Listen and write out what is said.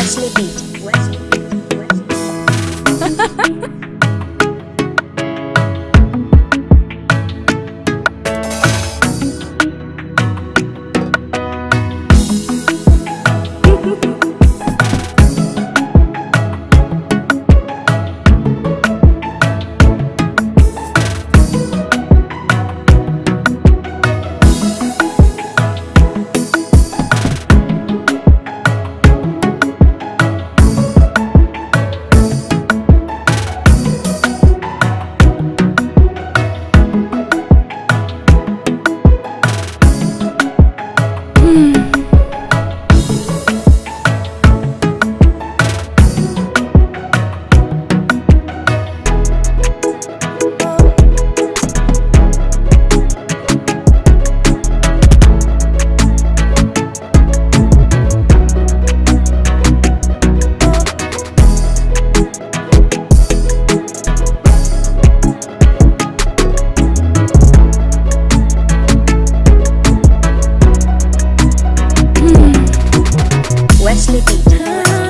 Wesley Beat. Wesley. Wesley. Wesley Beat.